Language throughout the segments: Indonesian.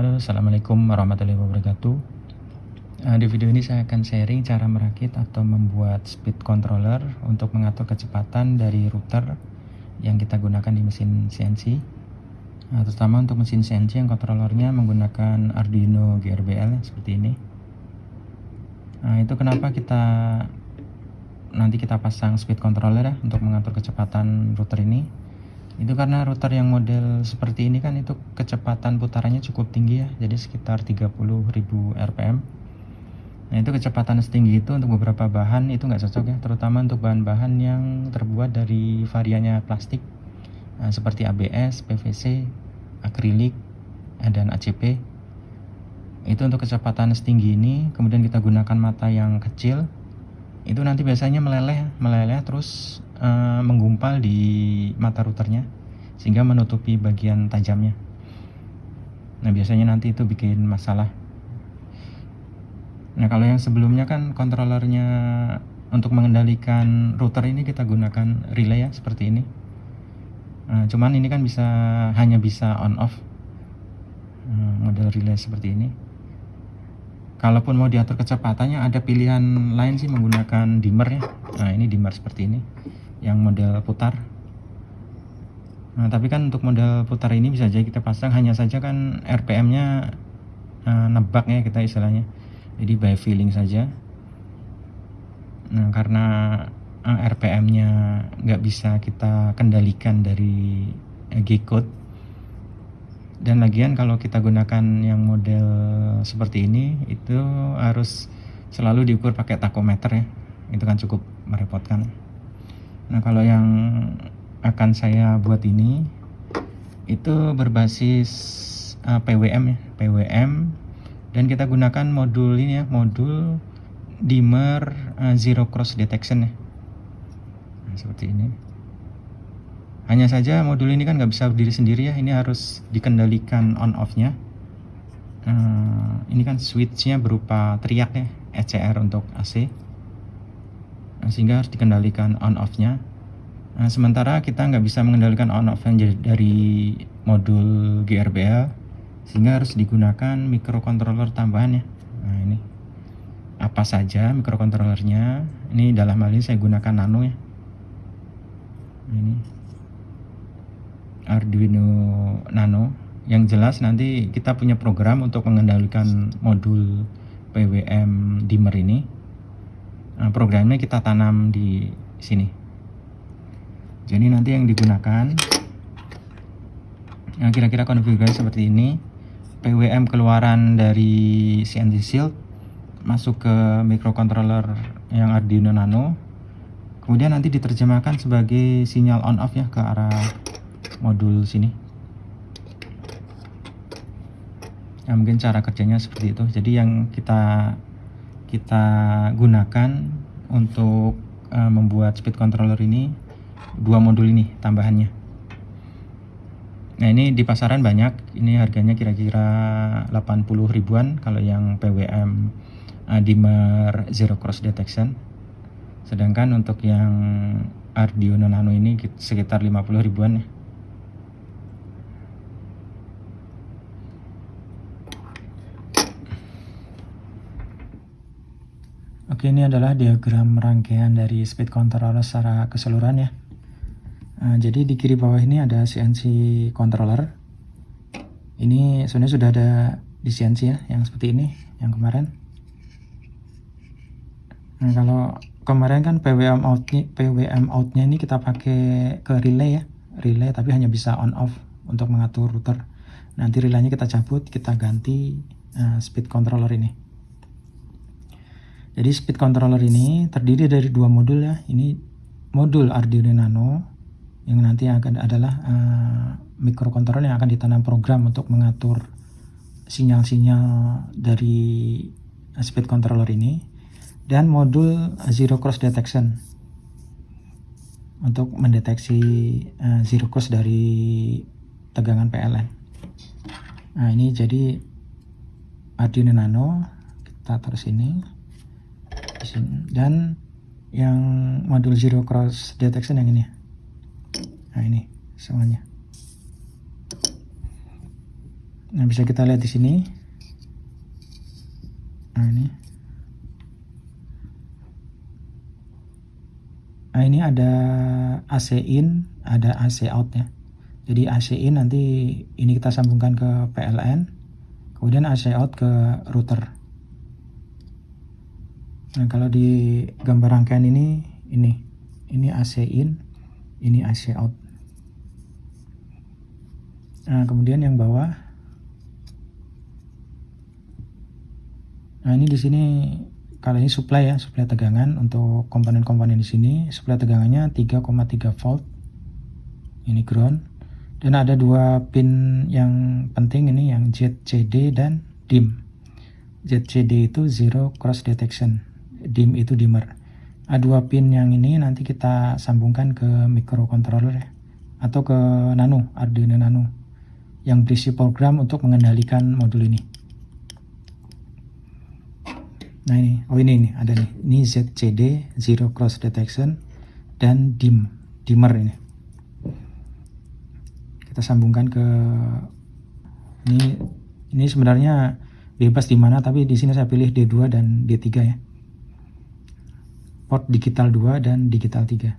Halo, Assalamualaikum warahmatullahi wabarakatuh. Uh, di video ini saya akan sharing cara merakit atau membuat speed controller untuk mengatur kecepatan dari router yang kita gunakan di mesin CNC. Nah, terutama untuk mesin CNC yang kontrolernya menggunakan Arduino GRBL seperti ini. Nah, itu kenapa kita nanti kita pasang speed controller ya untuk mengatur kecepatan router ini itu karena router yang model seperti ini kan itu kecepatan putarannya cukup tinggi ya. Jadi sekitar 30.000 rpm nah itu kecepatan setinggi itu untuk beberapa bahan itu nggak cocok ya. Terutama untuk bahan-bahan yang terbuat dari variannya plastik. Nah, seperti ABS, PVC, akrilik, dan ACP itu untuk kecepatan setinggi ini kemudian kita gunakan mata yang kecil. Itu nanti biasanya meleleh meleleh terus uh, menggumpal di mata routernya sehingga menutupi bagian tajamnya. Nah biasanya nanti itu bikin masalah. Nah kalau yang sebelumnya kan kontrolernya untuk mengendalikan router ini kita gunakan relay ya seperti ini. Nah, cuman ini kan bisa hanya bisa on off nah, model relay seperti ini. Kalaupun mau diatur kecepatannya ada pilihan lain sih menggunakan dimmer ya. Nah ini dimmer seperti ini yang model putar. Nah tapi kan untuk model putar ini bisa aja kita pasang. Hanya saja kan RPM nya uh, nebak ya kita istilahnya. Jadi by feeling saja. Nah karena uh, eh, RPM nya nggak bisa kita kendalikan dari uh, G-code. Dan lagian kalau kita gunakan yang model seperti ini itu harus selalu diukur pakai takometer ya. Itu kan cukup merepotkan nah kalau yang akan saya buat ini itu berbasis uh, PWM ya PWM dan kita gunakan modul ini ya modul dimmer uh, zero cross detection ya nah, seperti ini hanya saja modul ini kan nggak bisa berdiri sendiri ya, ini harus dikendalikan on off-nya. Uh, ini kan switch-nya berupa teriak ya, ECR untuk AC. Sehingga harus dikendalikan on off-nya. Nah, sementara kita nggak bisa mengendalikan on off dari modul GRBL, sehingga harus digunakan microcontroller tambahan ya. Nah ini apa saja microcontrollernya? Ini dalam hal ini saya gunakan nano ya. Ini Arduino Nano yang jelas nanti kita punya program untuk mengendalikan modul PWM dimmer ini programnya kita tanam di sini. Jadi nanti yang digunakan nah, kira-kira konfigurasi seperti ini. PWM keluaran dari CNC Shield masuk ke microcontroller yang Arduino Nano. Kemudian nanti diterjemahkan sebagai sinyal on off ya ke arah modul sini. Ya mungkin cara kerjanya seperti itu. Jadi yang kita kita gunakan untuk uh, membuat speed controller ini dua modul ini tambahannya. Nah ini di pasaran banyak. Ini harganya kira-kira 80 ribuan kalau yang PWM dimmer zero cross detection. Sedangkan untuk yang Arduino Nano ini sekitar 50 ribuan ya Oke ini adalah diagram rangkaian dari speed controller secara keseluruhan ya. Nah, jadi di kiri bawah ini ada CNC controller. Ini sebenarnya sudah ada di CNC ya, yang seperti ini, yang kemarin. Nah kalau kemarin kan PWM outnya, PWM outnya ini kita pakai ke relay ya, relay tapi hanya bisa on off untuk mengatur router. Nanti relaynya kita cabut, kita ganti uh, speed controller ini. Jadi speed controller ini terdiri dari dua modul ya. Ini modul Arduino Nano yang nanti akan adalah uh, microcontroller yang akan ditanam program untuk mengatur sinyal-sinyal dari speed controller ini dan modul zero cross detection untuk mendeteksi uh, zero cross dari tegangan PLN. Nah ini jadi Arduino Nano kita taruh sini dan yang modul zero cross detection yang ini nah ini semuanya Nah, bisa kita lihat di sini. Nah, ini. Nah, ini ada AC in, ada AC out ya. Jadi AC in nanti ini kita sambungkan ke PLN, kemudian AC out ke router. Nah, kalau di gambar rangkaian ini, ini, ini AC in, ini AC out. Nah, kemudian yang bawah, nah ini di sini kalau ini supply ya, supply tegangan untuk komponen-komponen di sini, supply tegangannya 3,3 volt. Ini ground. Dan ada dua pin yang penting ini yang ZCD dan DIM. ZCD itu zero cross detection, DIM itu dimmer. Ada dua pin yang ini nanti kita sambungkan ke microcontroller ya, atau ke Nano, Arduino Nano. Yang berisi program untuk mengendalikan modul ini. Nah ini, oh ini nih ada nih, ini ZCD zero cross detection dan DIM, dimmer ini. Kita sambungkan ke ini. Ini sebenarnya bebas di mana tapi di sini saya pilih D2 dan D3 ya port digital 2 dan digital 3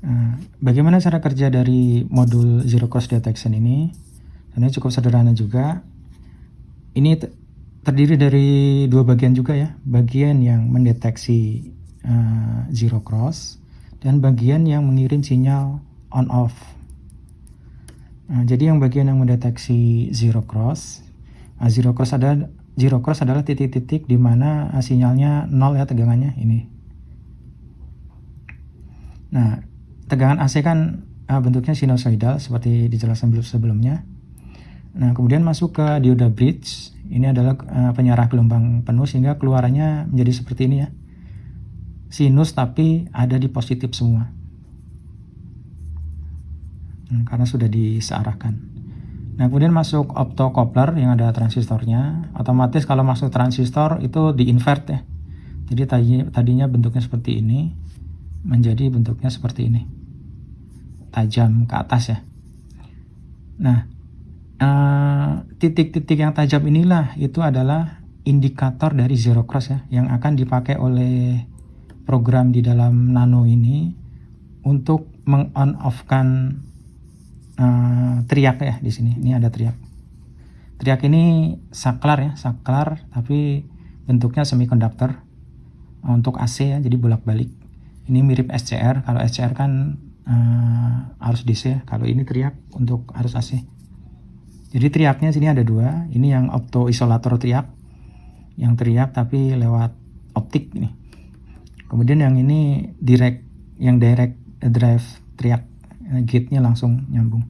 nah, bagaimana cara kerja dari modul zero cross detection ini? Ini cukup sederhana juga. Ini terdiri dari dua bagian juga ya. Bagian yang mendeteksi uh, zero cross dan bagian yang mengirim sinyal on off. Nah, jadi yang bagian yang mendeteksi zero cross, nah, zero cross adalah zero cross adalah titik-titik di mana ah, sinyalnya nol ya tegangannya ini. Nah, tegangan AC kan uh, bentuknya sinusoidal seperti dijelaskan sebelumnya. Nah, kemudian masuk ke dioda bridge. Ini adalah uh, penyarah gelombang penuh sehingga keluarannya menjadi seperti ini ya. Sinus tapi ada di positif semua. Hmm, karena sudah disearahkan. Nah, kemudian masuk optocoupler yang ada transistornya. Otomatis kalau masuk transistor itu di invert ya. Jadi tadinya, bentuknya seperti ini menjadi bentuknya seperti ini. Tajam ke atas ya. Nah, eh, titik-titik yang tajam inilah itu adalah indikator dari zero cross ya yang akan dipakai oleh program di dalam nano ini untuk meng-on off-kan uh, teriak ya di sini. Ini ada teriak. Teriak ini saklar ya, saklar tapi bentuknya semikonduktor untuk AC ya, jadi bolak-balik. Ini mirip SCR. Kalau SCR kan uh, arus DC. Kalau ini teriak untuk arus AC. Jadi teriaknya sini ada dua. Ini yang opto isolator teriak, yang teriak tapi lewat optik ini. Kemudian yang ini direct, yang direct drive teriak Eh, gate-nya langsung nyambung.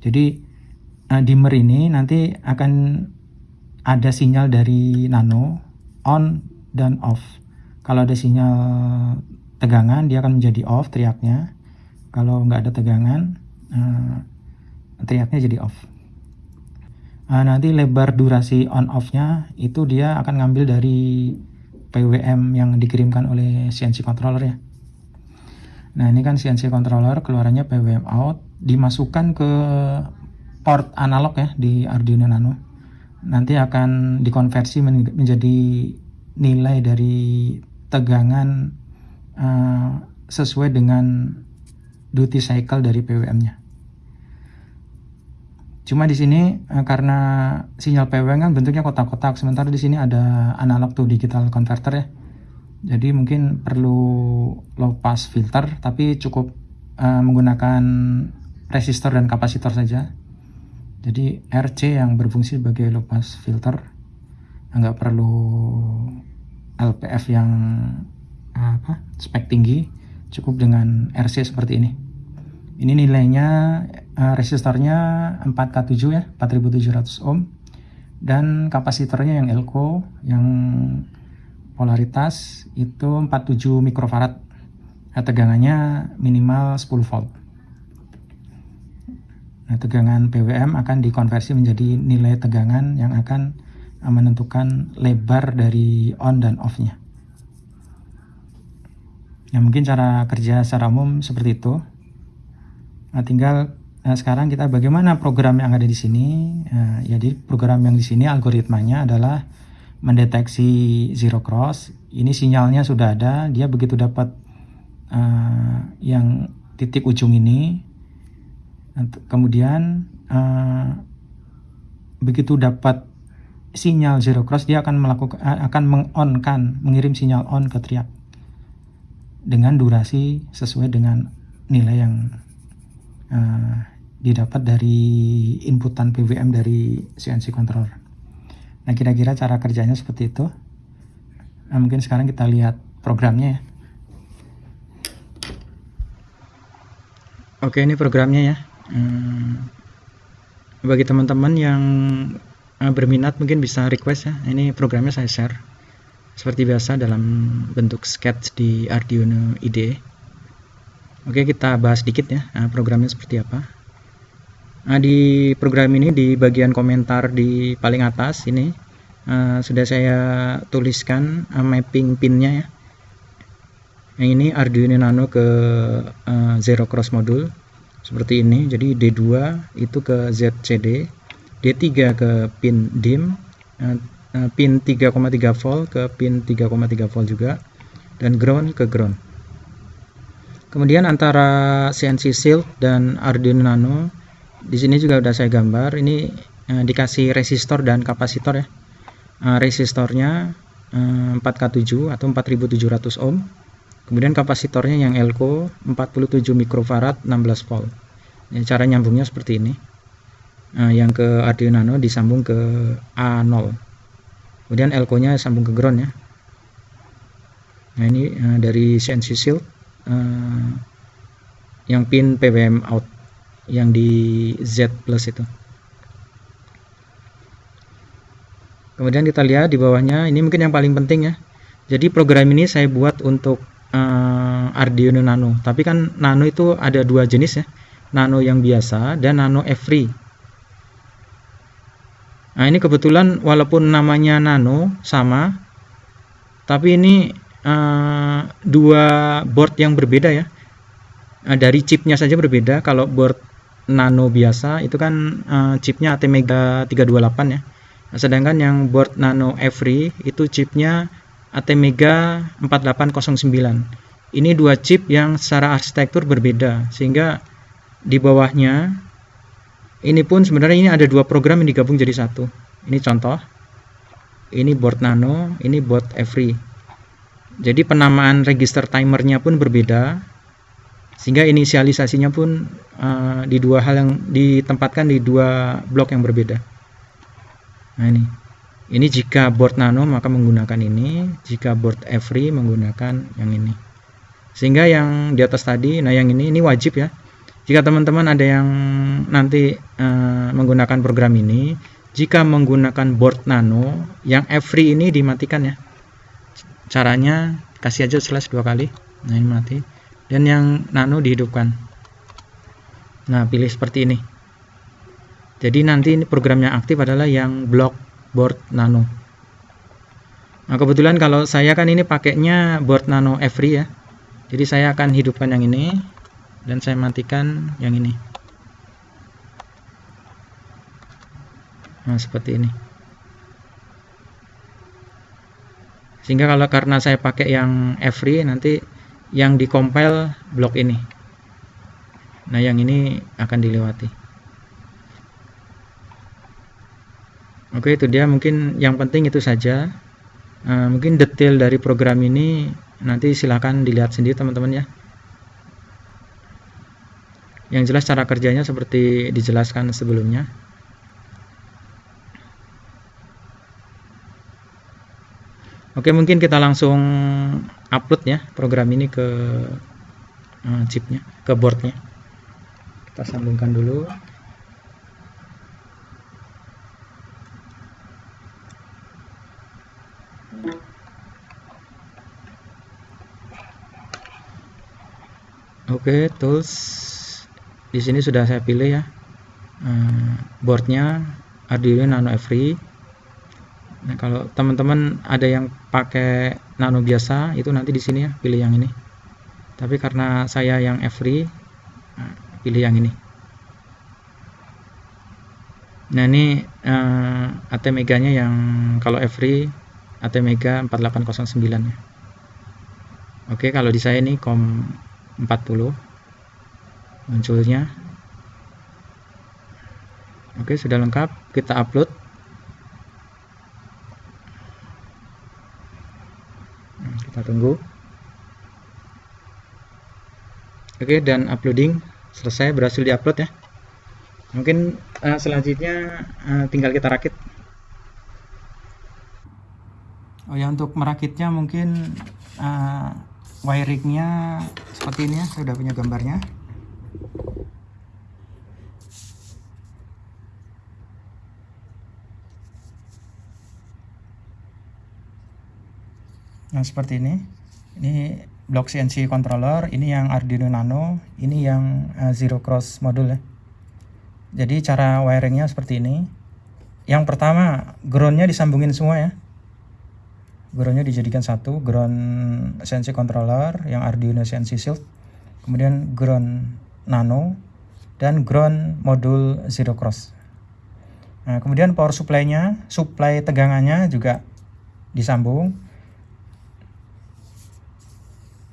Jadi uh, dimmer ini nanti akan ada sinyal dari nano on dan off. Kalau ada sinyal tegangan dia akan menjadi off teriaknya. Kalau nggak ada tegangan uh, teriaknya jadi off. Uh, nanti lebar durasi on off-nya itu dia akan ngambil dari PWM yang dikirimkan oleh CNC controller ya. Nah ini kan CNC controller keluarannya PWM out dimasukkan ke port analog ya di Arduino Nano. Nanti akan dikonversi menjadi nilai dari tegangan uh, sesuai dengan duty cycle dari PWM-nya. Cuma di sini uh, karena sinyal PWM kan bentuknya kotak-kotak, sementara di sini ada analog to digital converter ya jadi mungkin perlu low pass filter tapi cukup uh, menggunakan resistor dan kapasitor saja. Jadi RC yang berfungsi sebagai low pass filter nggak perlu LPF yang apa spek tinggi cukup dengan RC seperti ini. Ini nilainya uh, resistornya 4K7 ya 4700 ohm dan kapasitornya yang elko yang polaritas itu 47 mikrofarad. Nah, tegangannya minimal 10 volt. Nah, tegangan PWM akan dikonversi menjadi nilai tegangan yang akan menentukan lebar dari on dan off nya ya mungkin cara kerja secara umum seperti itu. Nah, tinggal Nah, sekarang kita bagaimana program yang ada di sini? Nah, jadi program yang di sini algoritmanya adalah mendeteksi zero cross. Ini sinyalnya sudah ada. Dia begitu dapat uh, yang titik ujung ini, kemudian uh, begitu dapat sinyal zero cross, dia akan melakukan akan mengonkan, mengirim sinyal on ke triak dengan durasi sesuai dengan nilai yang uh, didapat dari inputan PWM dari CNC controller. Nah, kira-kira cara kerjanya seperti itu. Nah, mungkin sekarang kita lihat programnya ya. Oke, ini programnya ya. Hmm, bagi teman-teman yang eh, berminat mungkin bisa request ya. Ini programnya saya share. Seperti biasa dalam bentuk sketch di Arduino IDE. Oke, kita bahas sedikit ya eh, programnya seperti apa. Nah, di program ini di bagian komentar di paling atas ini uh, sudah saya tuliskan uh, mapping pinnya ya. Yang ini Arduino Nano ke uh, Zero Cross modul seperti ini. Jadi D2 itu ke ZCD, D3 ke pin DIM, uh, pin 3,3 volt ke pin 3,3 volt juga dan ground ke ground. Kemudian antara CNC Shield dan Arduino Nano di sini juga udah saya gambar. Ini eh, dikasih resistor dan kapasitor ya. Eh, resistornya eh, 4K7 atau 4700 ohm. Kemudian kapasitornya yang Elko 47 mikrofarad 16 volt. Ya, cara nyambungnya seperti ini. Eh, yang ke Arduino Nano disambung ke A0 kemudian Elko nya sambung ke ground ya. Nah ini eh, dari CNC Shield eh, yang pin PWM out yang di Z plus itu. Kemudian kita lihat di bawahnya ini mungkin yang paling penting ya. Jadi program ini saya buat untuk uh, Arduino Nano. Tapi kan Nano itu ada dua jenis ya. Nano yang biasa dan Nano Free nah ini kebetulan walaupun namanya Nano sama tapi ini uh, dua board yang berbeda ya. Nah, dari chipnya saja berbeda. Kalau board Nano biasa itu kan uh, chipnya Atmega 328 ya. sedangkan yang board Nano Every itu chipnya Atmega 4809. Ini dua chip yang secara arsitektur berbeda sehingga di bawahnya ini pun sebenarnya ini ada dua program yang digabung jadi satu. Ini contoh. Ini board Nano, ini board Every. Jadi penamaan register timernya pun berbeda sehingga inisialisasinya pun uh, di dua hal yang ditempatkan di dua blok yang berbeda. Nah ini. Ini jika board nano maka menggunakan ini. Jika board every menggunakan yang ini. Sehingga yang di atas tadi nah yang ini ini wajib ya. Jika teman-teman ada yang nanti uh, menggunakan program ini jika menggunakan board nano yang every ini dimatikan ya. Caranya kasih aja slash dua kali. Nah ini mati dan yang nano dihidupkan. Nah pilih seperti ini. Jadi nanti program yang aktif adalah yang block board nano. Nah kebetulan kalau saya kan ini pakainya board nano every ya. Jadi saya akan hidupkan yang ini dan saya matikan yang ini. Nah seperti ini. Sehingga kalau karena saya pakai yang every nanti yang dikompil blok ini. Nah yang ini akan dilewati. Oke itu dia. Mungkin yang penting itu saja. Uh, mungkin detail dari program ini nanti silahkan dilihat sendiri teman-teman ya. Yang jelas cara kerjanya seperti dijelaskan sebelumnya Oke mungkin kita langsung upload ya program ini ke uh, chipnya ke boardnya. Kita sambungkan dulu. Oke, tools di sini sudah saya pilih ya. Uh, boardnya Arduino Nano Every Nah, kalau teman-teman ada yang pakai nano biasa, itu nanti di sini ya, pilih yang ini. Tapi karena saya yang every, nah, pilih yang ini. Nah ini uh, AT meganya yang kalau every AT mega 4809 ya. Oke kalau di saya ini COM 40 munculnya. Oke sudah lengkap kita upload. Nah, kita tunggu. Oke dan uploading selesai berhasil diupload ya. Mungkin uh, selanjutnya uh, tinggal kita rakit. Oh ya untuk merakitnya mungkin uh, wiringnya seperti ini ya saya sudah punya gambarnya nah seperti ini ini blok CNC controller ini yang Arduino Nano ini yang uh, zero cross module ya jadi cara wiringnya seperti ini. Yang pertama, groundnya disambungin semua ya. Groundnya dijadikan satu, ground CNC controller yang Arduino CNC Shield. Kemudian ground nano dan ground modul zero cross. Nah, kemudian power supply-nya, supply tegangannya juga disambung.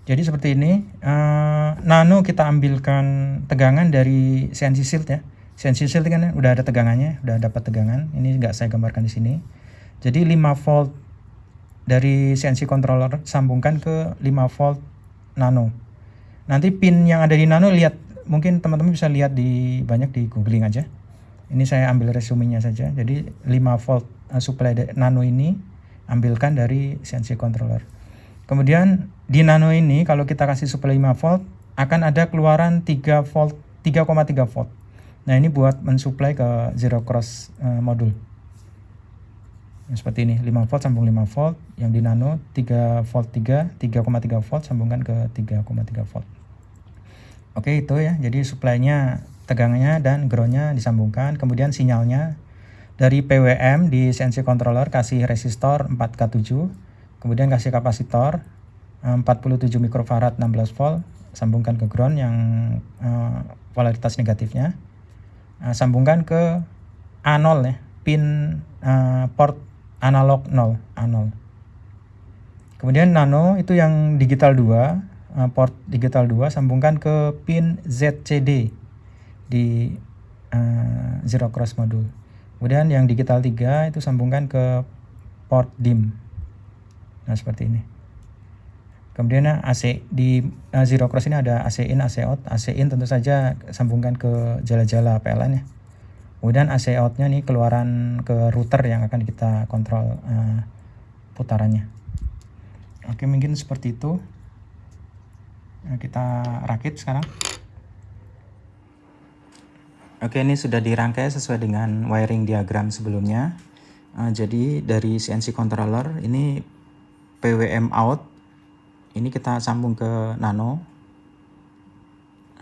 Jadi seperti ini, uh, nano kita ambilkan tegangan dari CNC Shield ya Sensi shield kan udah ada tegangannya, udah dapat tegangan. Ini nggak saya gambarkan di sini. Jadi 5 volt dari CNC controller sambungkan ke 5 volt nano. Nanti pin yang ada di nano lihat mungkin teman-teman bisa lihat di banyak di googling aja. Ini saya ambil resumenya saja. Jadi 5 volt uh, supply nano ini ambilkan dari CNC controller. Kemudian di nano ini kalau kita kasih supply 5 volt akan ada keluaran 3 volt 3,3 volt. Nah ini buat mensuplai ke zero cross uh, modul. Seperti ini 5 volt sambung 5 volt, yang di nano 3 volt 3, 3,3 volt sambungkan ke 3,3 volt. Oke itu ya, jadi suplainya tegangannya dan groundnya disambungkan, kemudian sinyalnya dari PWM di CNC controller kasih resistor 4K7, kemudian kasih kapasitor 47 mikrofarad 16 volt, sambungkan ke ground yang uh, polaritas negatifnya. Uh, sambungkan ke A0 ya pin uh, port analog 0 A0 kemudian nano itu yang digital 2 uh, port digital 2 sambungkan ke pin ZCD di uh, zero cross modul kemudian yang digital 3 itu sambungkan ke port DIM nah seperti ini Kemudian AC di uh, zero cross ini ada AC in, AC out. AC in tentu saja sambungkan ke jala-jala PLN ya. Kemudian AC outnya nih keluaran ke router yang akan kita kontrol uh, putarannya. Oke mungkin seperti itu. Nah, kita rakit sekarang. Oke ini sudah dirangkai sesuai dengan wiring diagram sebelumnya. Uh, jadi dari CNC controller ini PWM out. Ini kita sambung ke nano.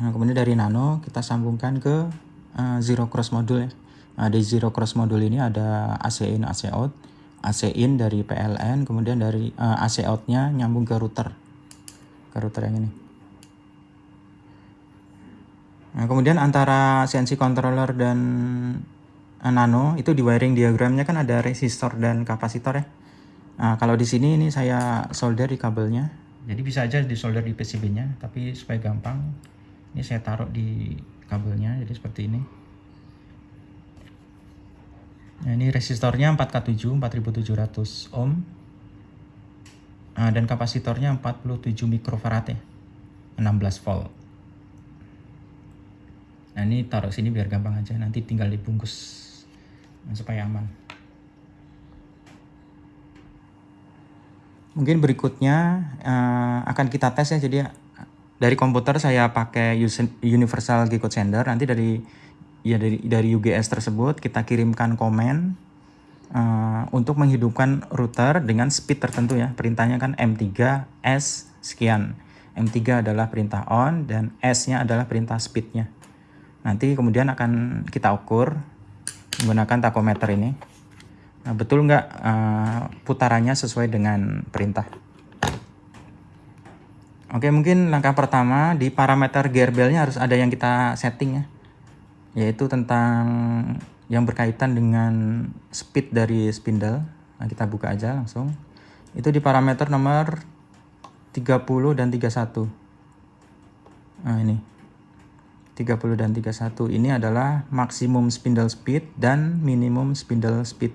Nah, kemudian dari nano kita sambungkan ke uh, zero cross module ya. Nah, di zero cross module ini ada AC in AC out. AC in dari PLN kemudian dari uh, eh, AC out nya nyambung ke router. Ke router yang ini. Nah kemudian antara CNC controller dan uh, nano itu di wiring diagramnya kan ada resistor dan kapasitor ya Nah, kalau di sini ini saya solder di kabelnya. Jadi bisa aja disolder di PCB nya tapi supaya gampang ini saya taruh di kabelnya jadi seperti ini. Nah ini resistornya 4K7 4700 ohm. Nah, dan kapasitornya 47 mikrofarad ya 16 volt. Nah ini taruh sini biar gampang aja nanti tinggal dibungkus supaya aman mungkin berikutnya uh, akan kita tes ya. Jadi dari komputer saya pakai universal G code sender. Nanti dari ya dari dari UGS tersebut kita kirimkan komen uh, untuk menghidupkan router dengan speed tertentu ya. Perintahnya kan M3 S sekian. M3 adalah perintah on dan S nya adalah perintah speednya. Nanti kemudian akan kita ukur menggunakan takometer ini Nah, betul nggak uh, putarannya sesuai dengan perintah? Oke, mungkin langkah pertama di parameter gearbellnya harus ada yang kita setting ya, yaitu tentang yang berkaitan dengan speed dari spindle. Nah, kita buka aja langsung. Itu di parameter nomor 30 dan 31. Nah, ini. 30 dan 31 ini adalah maksimum spindle speed dan minimum spindle speed.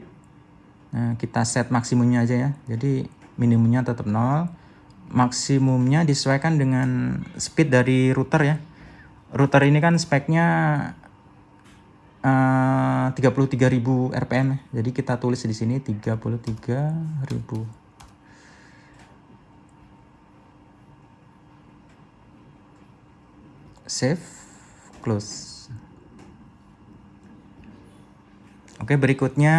Nah, kita set maksimumnya aja ya. Jadi minimumnya tetap 0. Maksimumnya disesuaikan dengan speed dari router ya. Router ini kan speknya uh, 33.000 rpm. Jadi kita tulis di sini 33.000 save close oke berikutnya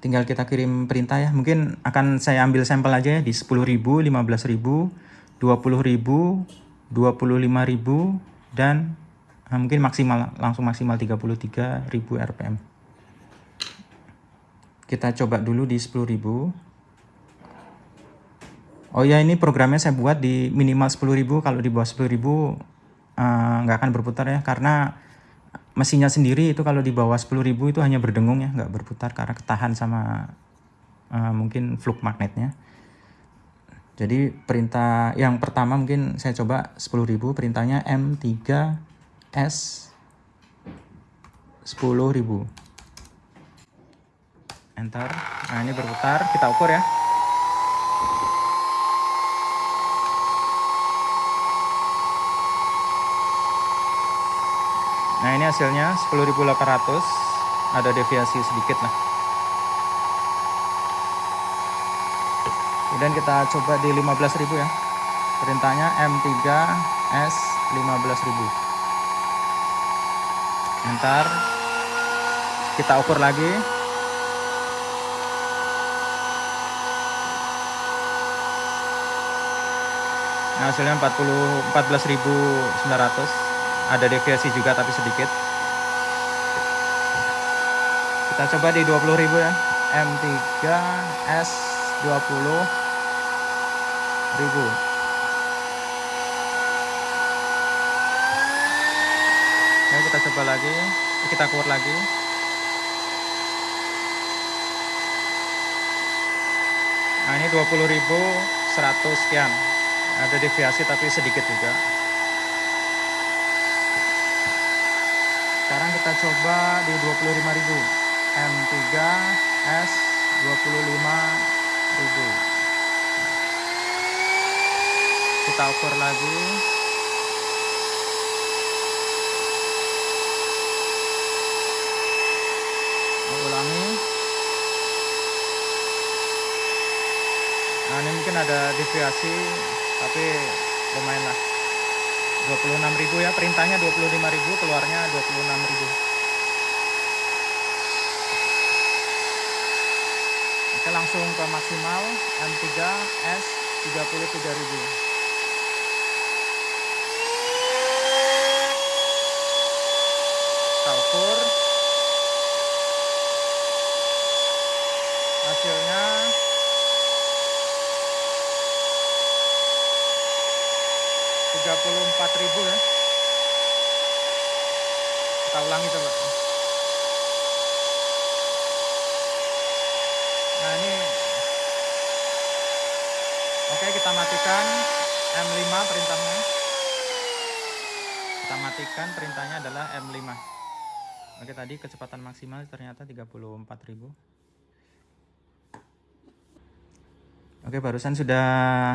tinggal kita kirim perintah ya. Mungkin akan saya ambil sampel aja ya di 10.000 15.000 20.000 25.000 dan nah, mungkin maksimal langsung maksimal 33.000 rpm kita coba dulu di 10.000 Oh ya ini programnya saya buat di minimal 10.000 kalau di bawah 10.000 uh, nggak akan berputar ya karena mesinnya sendiri itu kalau di bawah 10.000 itu hanya berdengung ya nggak berputar karena ketahan sama uh, mungkin fluk magnetnya. Jadi perintah yang pertama mungkin saya coba 10.000 perintahnya M3S 10.000 enter. Nah ini berputar kita ukur ya Nah ini hasilnya 10.800 ada deviasi sedikit lah. Kemudian kita coba di 15.000 ya. Perintahnya M3S 15.000. Ntar kita ukur lagi. Nah, hasilnya 40 14.900 ada deviasi juga tapi sedikit. Kita coba di 20.000 ya. M3 S 20 ribu. Ya kita coba lagi. Kita keluar lagi. Nah ini 20.100 sekian. Ada deviasi tapi sedikit juga sekarang kita coba di 25.000 M3 S 25.000 kita ukur lagi. Ulangi? Nah ini mungkin ada deviasi tapi lumayan lah 26.000 ya perintahnya 25.000 keluarnya 26.000 Oke langsung ke maksimal M3 S 33.000 kita ukur hasilnya 34.000 ya. Kita ulangi coba. Nah ini. Oke kita matikan M5 perintahnya. Kita matikan perintahnya adalah M5 oke tadi kecepatan maksimal ternyata 34.000 Oke, barusan sudah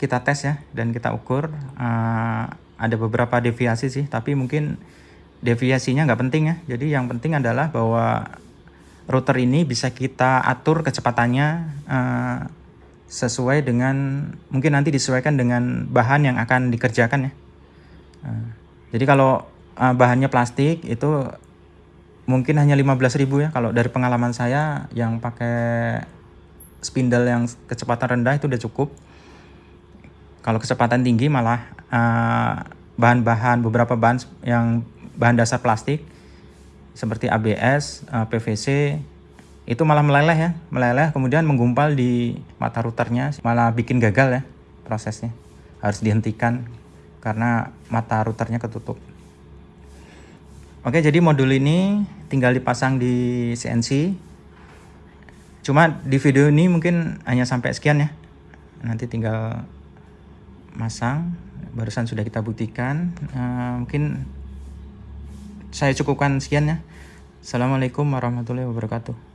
kita tes ya dan kita ukur uh, ada beberapa deviasi sih tapi mungkin deviasinya nggak penting ya. Jadi yang penting adalah bahwa router ini bisa kita atur kecepatannya uh, sesuai dengan mungkin nanti disesuaikan dengan bahan yang akan dikerjakan ya. Uh, jadi kalau uh, bahannya plastik itu mungkin hanya 15.000 ya. Kalau dari pengalaman saya yang pakai spindle yang kecepatan rendah itu udah cukup kalau kecepatan tinggi malah eh, bahan-bahan uh, beberapa bahan yang bahan dasar plastik seperti ABS, uh, eh, PVC itu malah meleleh ya, meleleh kemudian menggumpal di mata routernya malah bikin gagal ya prosesnya. Harus dihentikan karena mata routernya ketutup. Oke, jadi modul ini tinggal dipasang di CNC. Cuma di video ini mungkin hanya sampai sekian ya. Nanti tinggal masang. Barusan sudah kita buktikan. Uh, mungkin saya cukupkan sekian ya. Assalamualaikum warahmatullahi wabarakatuh.